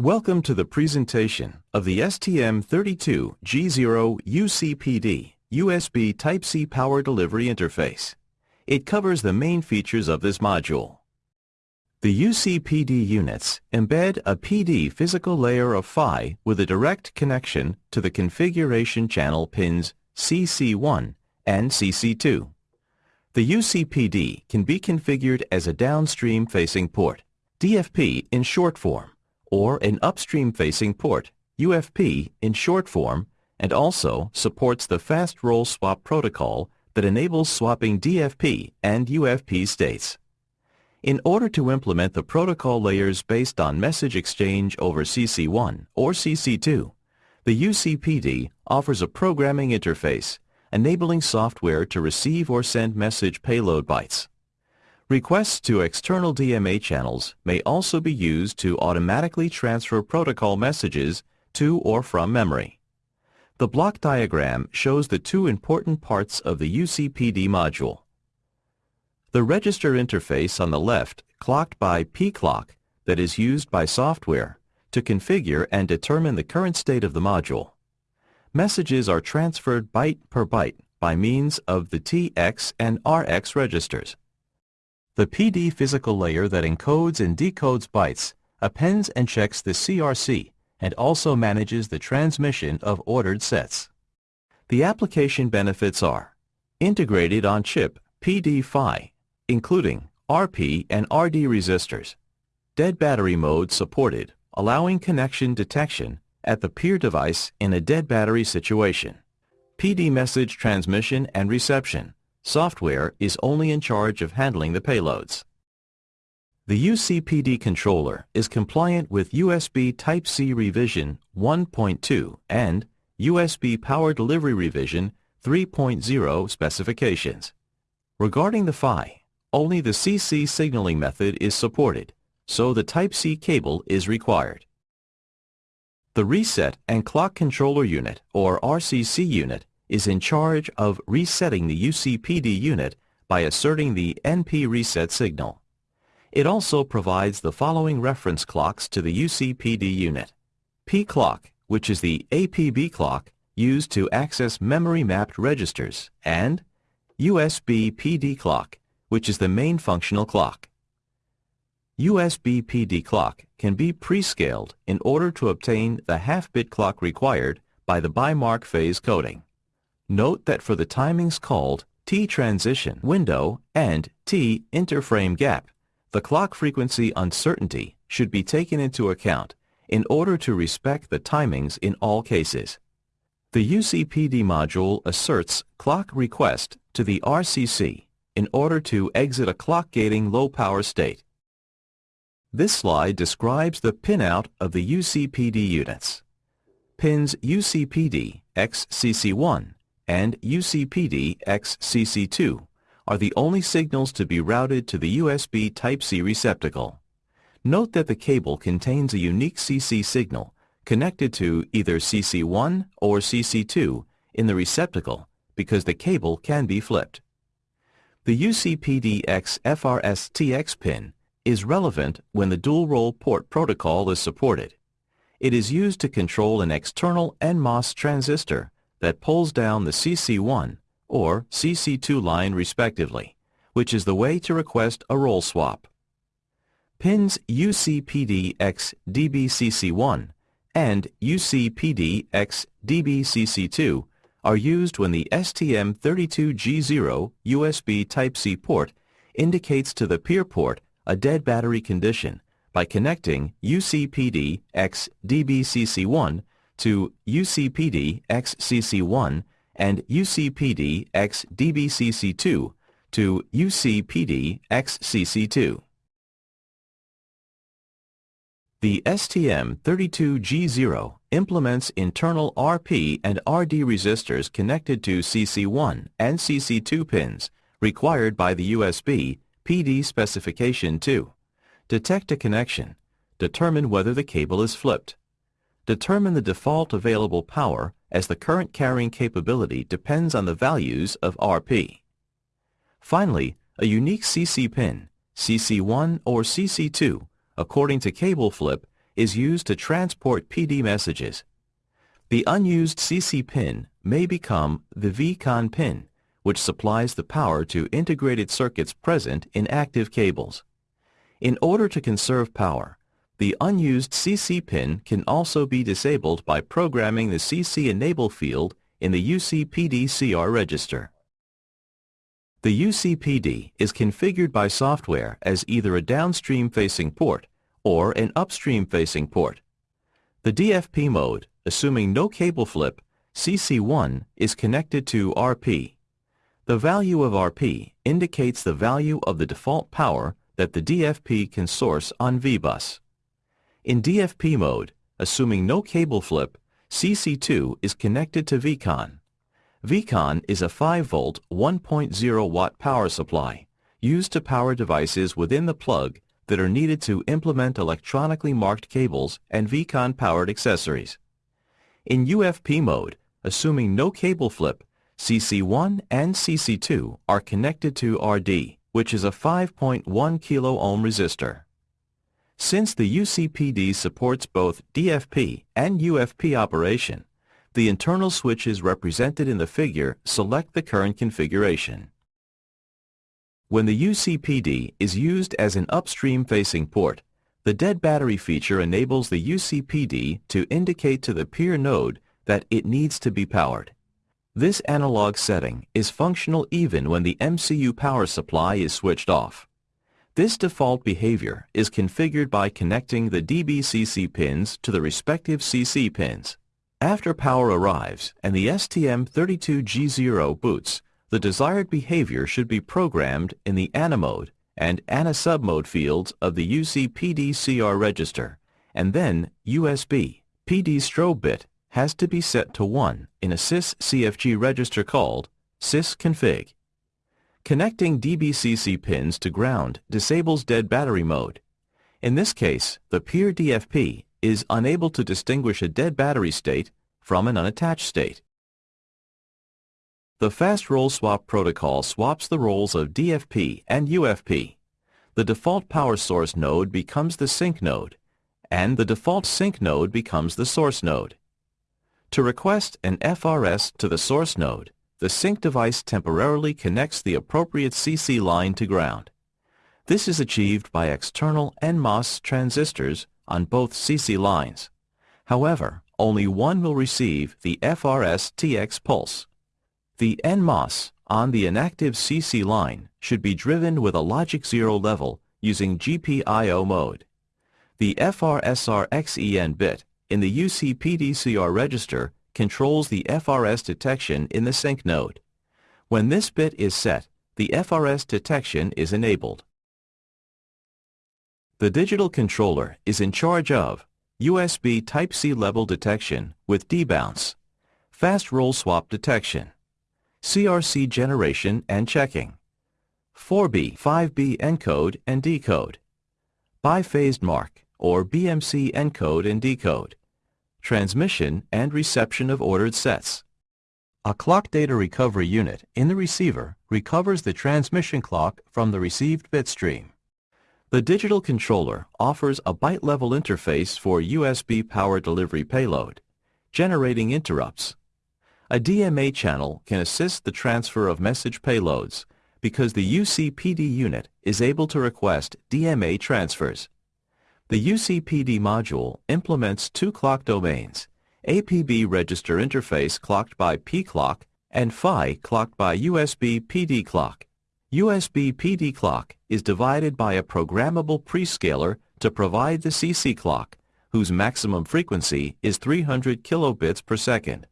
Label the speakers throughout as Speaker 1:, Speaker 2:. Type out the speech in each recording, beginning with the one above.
Speaker 1: Welcome to the presentation of the STM32G0 UCPD USB Type-C Power Delivery Interface. It covers the main features of this module. The UCPD units embed a PD physical layer of PHY with a direct connection to the configuration channel pins CC1 and CC2. The UCPD can be configured as a downstream-facing port, DFP in short form, or an upstream-facing port, UFP in short form, and also supports the fast role swap protocol that enables swapping DFP and UFP states. In order to implement the protocol layers based on message exchange over CC1 or CC2, the UCPD offers a programming interface enabling software to receive or send message payload bytes. Requests to external DMA channels may also be used to automatically transfer protocol messages to or from memory. The block diagram shows the two important parts of the UCPD module. The register interface on the left clocked by pclock that is used by software to configure and determine the current state of the module. Messages are transferred byte per byte by means of the TX and RX registers. The PD physical layer that encodes and decodes bytes appends and checks the CRC and also manages the transmission of ordered sets. The application benefits are integrated on-chip PD-PHY including RP and RD resistors. Dead battery mode supported, allowing connection detection at the peer device in a dead battery situation. PD message transmission and reception. Software is only in charge of handling the payloads. The UCPD controller is compliant with USB Type-C revision 1.2 and USB Power Delivery revision 3.0 specifications. Regarding the PHY, only the CC signaling method is supported, so the Type-C cable is required. The Reset and Clock Controller Unit, or RCC unit, is in charge of resetting the UCPD unit by asserting the NP reset signal. It also provides the following reference clocks to the UCPD unit. P clock, which is the APB clock used to access memory-mapped registers, and USB PD clock, which is the main functional clock. USB PD clock can be pre-scaled in order to obtain the half-bit clock required by the bimark phase coding. Note that for the timings called T transition window and T interframe gap, the clock frequency uncertainty should be taken into account in order to respect the timings in all cases. The UCPD module asserts clock request to the RCC in order to exit a clock gating low power state. This slide describes the pinout of the UCPD units. Pins UCPD XCC1 and UCPD XCC2 are the only signals to be routed to the USB Type-C receptacle. Note that the cable contains a unique CC signal connected to either CC1 or CC2 in the receptacle because the cable can be flipped. The UCPDX FRSTX pin is relevant when the dual-role port protocol is supported. It is used to control an external NMOS transistor that pulls down the CC1 or CC2 line respectively, which is the way to request a role swap. Pins UCPDX DBCC1 and UCPDX DBCC2 are used when the STM32G0 USB Type-C port indicates to the peer port a dead battery condition by connecting UCPD XDBCC1 to UCPD XCC1 and UCPD XDBCC2 to UCPD XCC2. The STM32G0 implements internal RP and RD resistors connected to CC1 and CC2 pins required by the USB PD specification 2. Detect a connection. Determine whether the cable is flipped. Determine the default available power as the current carrying capability depends on the values of RP. Finally, a unique CC pin, CC1 or CC2, according to cable flip, is used to transport PD messages. The unused CC pin may become the VCONN pin, which supplies the power to integrated circuits present in active cables. In order to conserve power, the unused CC pin can also be disabled by programming the CC enable field in the UCPD-CR register. The UCPD is configured by software as either a downstream-facing port or an upstream-facing port. The DFP mode, assuming no cable flip, CC1 is connected to RP. The value of RP indicates the value of the default power that the DFP can source on VBus. In DFP mode, assuming no cable flip, CC2 is connected to VCONN. VCONN is a 5-volt, 1.0 watt power supply used to power devices within the plug that are needed to implement electronically marked cables and VCONN-powered accessories. In UFP mode, assuming no cable flip, CC1 and CC2 are connected to RD, which is a 5.1 kilo ohm resistor. Since the UCPD supports both DFP and UFP operation, the internal switches represented in the figure select the current configuration. When the UCPD is used as an upstream-facing port, the dead battery feature enables the UCPD to indicate to the peer node that it needs to be powered. This analog setting is functional even when the MCU power supply is switched off. This default behavior is configured by connecting the DBCC pins to the respective CC pins. After power arrives and the STM32G0 boots, the desired behavior should be programmed in the ANA mode and ANA submode fields of the UCPD-CR register, and then USB PD strobe bit has to be set to 1 in a sys-CFG register called sysconfig. Connecting DBCC pins to ground disables dead battery mode. In this case, the peer DFP is unable to distinguish a dead battery state from an unattached state. The fast role swap protocol swaps the roles of DFP and UFP. The default power source node becomes the sink node, and the default sink node becomes the source node. To request an FRS to the source node, the sink device temporarily connects the appropriate CC line to ground. This is achieved by external NMOS transistors on both CC lines. However, only one will receive the FRS TX pulse. The NMOS on the inactive CC line should be driven with a logic 0 level using GPIO mode. The FRSR-XEN bit in the UCPDCR register controls the FRS detection in the sink node. When this bit is set, the FRS detection is enabled. The digital controller is in charge of USB Type-C level detection with debounce, fast role swap detection, CRC generation and checking, 4B, 5B encode and decode, biphased mark or BMC encode and decode, transmission and reception of ordered sets. A clock data recovery unit in the receiver recovers the transmission clock from the received bit stream. The digital controller offers a byte-level interface for USB power delivery payload, generating interrupts. A DMA channel can assist the transfer of message payloads because the UCPD unit is able to request DMA transfers. The UCPD module implements two clock domains, APB register interface clocked by P-clock and PHY clocked by USB PD clock. USB PD clock is divided by a programmable prescaler to provide the CC clock, whose maximum frequency is 300 kilobits per second.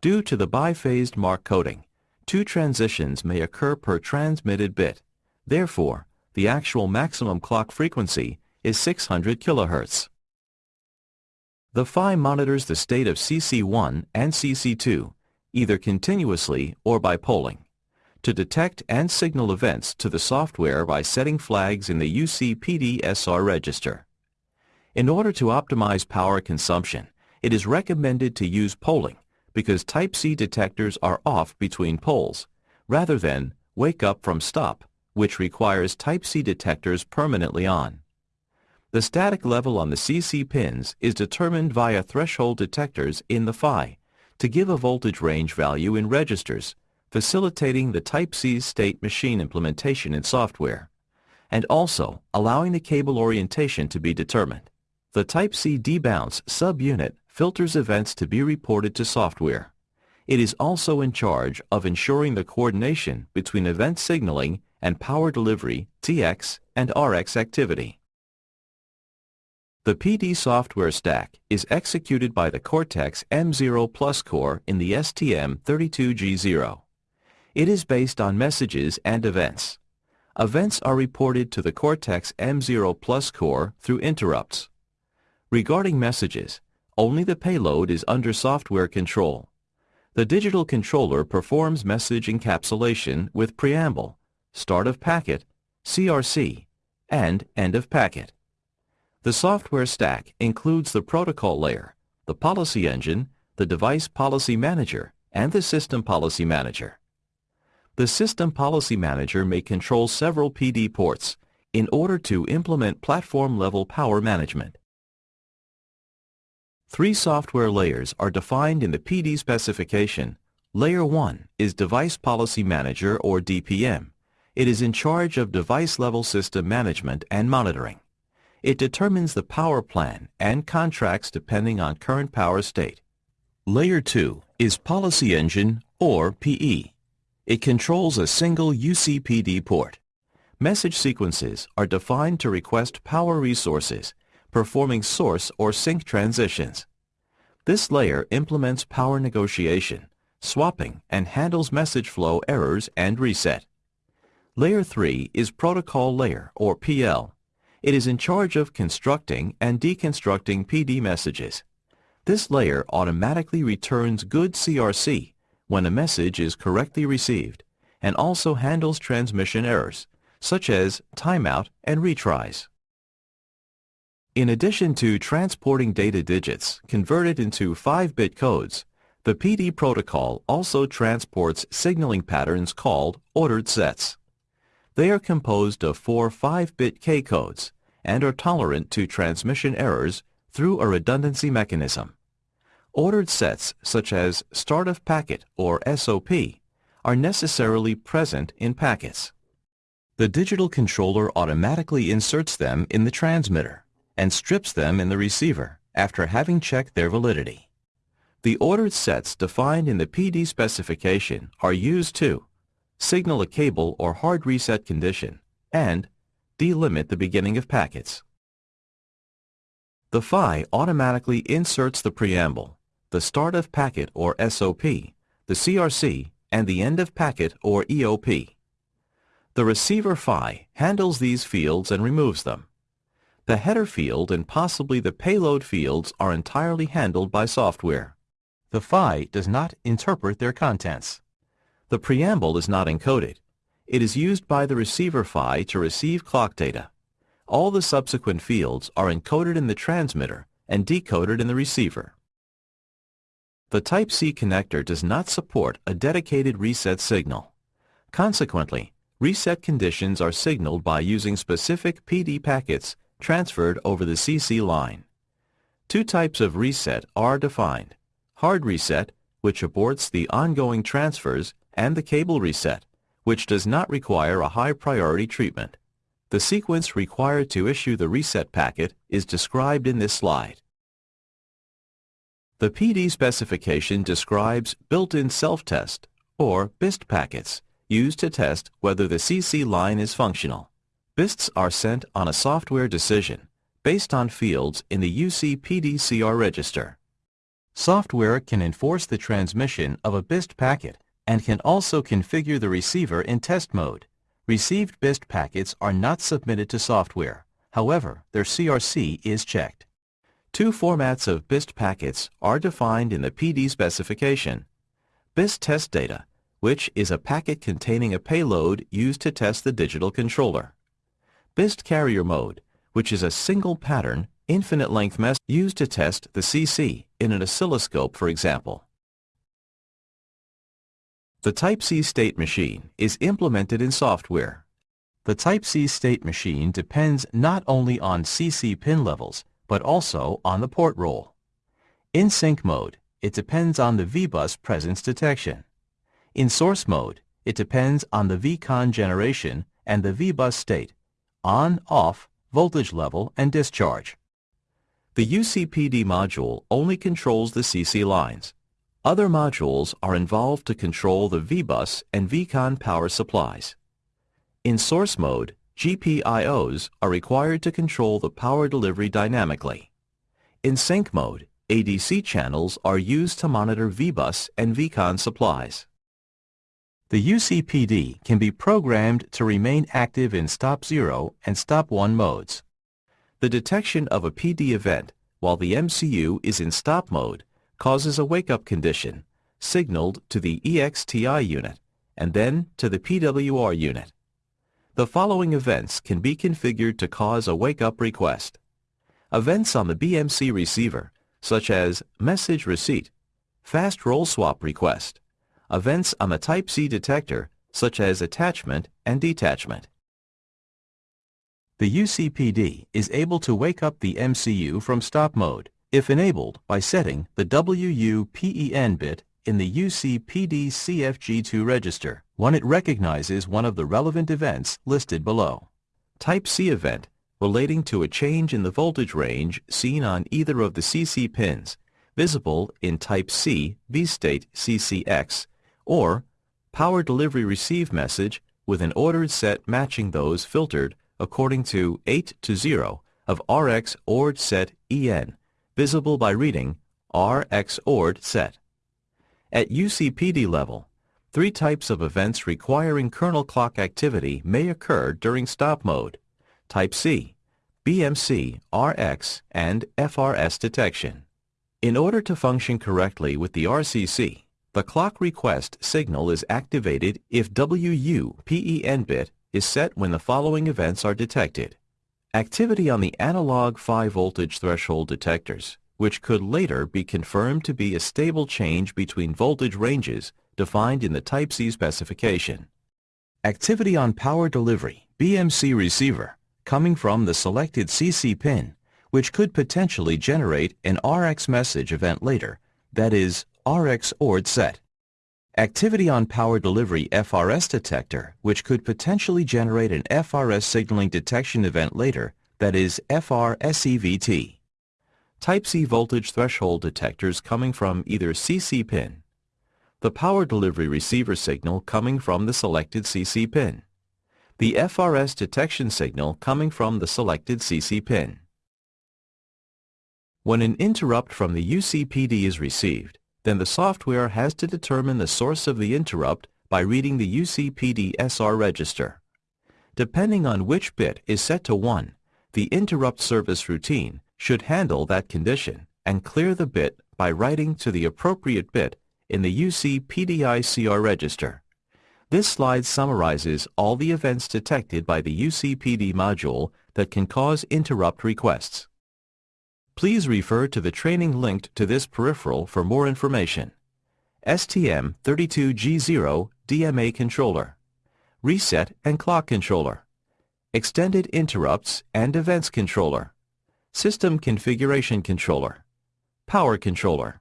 Speaker 1: Due to the biphased mark coding, two transitions may occur per transmitted bit. Therefore, the actual maximum clock frequency is 600 kHz. The PHY monitors the state of CC1 and CC2, either continuously or by polling, to detect and signal events to the software by setting flags in the UCPD-SR register. In order to optimize power consumption, it is recommended to use polling because Type-C detectors are off between polls, rather than wake up from stop, which requires Type-C detectors permanently on. The static level on the CC pins is determined via threshold detectors in the PHY to give a voltage range value in registers, facilitating the Type-C state machine implementation in software, and also allowing the cable orientation to be determined. The Type-C debounce subunit filters events to be reported to software. It is also in charge of ensuring the coordination between event signaling and power delivery, TX, and RX activity. The PD software stack is executed by the Cortex M0 Plus core in the STM32G0. It is based on messages and events. Events are reported to the Cortex M0 Plus core through interrupts. Regarding messages, only the payload is under software control. The digital controller performs message encapsulation with preamble, start of packet, CRC, and end of packet. The software stack includes the protocol layer, the policy engine, the device policy manager, and the system policy manager. The system policy manager may control several PD ports in order to implement platform-level power management. Three software layers are defined in the PD specification. Layer 1 is Device Policy Manager or DPM. It is in charge of device-level system management and monitoring. It determines the power plan and contracts depending on current power state. Layer 2 is Policy Engine, or PE. It controls a single UCPD port. Message sequences are defined to request power resources, performing source or sink transitions. This layer implements power negotiation, swapping, and handles message flow errors and reset. Layer 3 is Protocol Layer, or PL. It is in charge of constructing and deconstructing PD messages. This layer automatically returns good CRC when a message is correctly received and also handles transmission errors, such as timeout and retries. In addition to transporting data digits converted into 5-bit codes, the PD protocol also transports signaling patterns called ordered sets. They are composed of four 5-bit K codes and are tolerant to transmission errors through a redundancy mechanism. Ordered sets such as start of packet or SOP are necessarily present in packets. The digital controller automatically inserts them in the transmitter and strips them in the receiver after having checked their validity. The ordered sets defined in the PD specification are used to signal a cable or hard reset condition and delimit the beginning of packets. The PHY automatically inserts the preamble, the start of packet or SOP, the CRC, and the end of packet or EOP. The receiver PHY handles these fields and removes them. The header field and possibly the payload fields are entirely handled by software. The PHY does not interpret their contents. The preamble is not encoded. It is used by the receiver PHY to receive clock data. All the subsequent fields are encoded in the transmitter and decoded in the receiver. The Type-C connector does not support a dedicated reset signal. Consequently, reset conditions are signaled by using specific PD packets transferred over the CC line. Two types of reset are defined. Hard reset, which aborts the ongoing transfers, and the cable reset, which does not require a high priority treatment. The sequence required to issue the reset packet is described in this slide. The PD specification describes built-in self-test, or BIST packets, used to test whether the CC line is functional. BISTs are sent on a software decision based on fields in the UCPDCR register. Software can enforce the transmission of a BIST packet and can also configure the receiver in test mode. Received BIST packets are not submitted to software. However, their CRC is checked. Two formats of BIST packets are defined in the PD specification. BIST test data, which is a packet containing a payload used to test the digital controller. BIST carrier mode, which is a single pattern, infinite length message used to test the CC in an oscilloscope, for example. The Type-C state machine is implemented in software. The Type-C state machine depends not only on CC pin levels, but also on the port role. In sink mode, it depends on the VBus presence detection. In source mode, it depends on the VCONN generation and the VBus state, on, off, voltage level, and discharge. The UCPD module only controls the CC lines. Other modules are involved to control the VBus and VCONN power supplies. In source mode, GPIOs are required to control the power delivery dynamically. In sink mode, ADC channels are used to monitor VBus and VCONN supplies. The UCPD can be programmed to remain active in stop 0 and stop 1 modes. The detection of a PD event while the MCU is in stop mode causes a wake-up condition, signaled to the EXTI unit and then to the PWR unit. The following events can be configured to cause a wake-up request. Events on the BMC receiver, such as message receipt, fast role swap request, events on the Type-C detector, such as attachment and detachment. The UCPD is able to wake up the MCU from stop mode if enabled by setting the WU-PEN bit in the UCPD CFG2 register when it recognizes one of the relevant events listed below. Type C event relating to a change in the voltage range seen on either of the CC pins, visible in Type C V-state CCX, or power delivery receive message with an ordered set matching those filtered according to 8 to 0 of RX ORD set EN, visible by reading RX ORD set. At UCPD level, three types of events requiring kernel clock activity may occur during stop mode, Type C, BMC, RX, and FRS detection. In order to function correctly with the RCC, the clock request signal is activated if WU-PEN bit is set when the following events are detected. Activity on the analog 5 voltage threshold detectors which could later be confirmed to be a stable change between voltage ranges defined in the Type-C specification. Activity on power delivery, BMC receiver, coming from the selected CC pin, which could potentially generate an RX message event later, that is, RX ORD set. Activity on power delivery FRS detector, which could potentially generate an FRS signaling detection event later, that is FRSEVT. Type-C voltage threshold detectors coming from either CC pin, the power delivery receiver signal coming from the selected CC pin, the FRS detection signal coming from the selected CC pin. When an interrupt from the UCPD is received, then the software has to determine the source of the interrupt by reading the UCPD SR register. Depending on which bit is set to 1, the interrupt service routine should handle that condition and clear the bit by writing to the appropriate bit in the UC PDI-CR register. This slide summarizes all the events detected by the UCPD module that can cause interrupt requests. Please refer to the training linked to this peripheral for more information. STM32G0 DMA controller, reset and clock controller, extended interrupts and events controller, System Configuration Controller, Power Controller.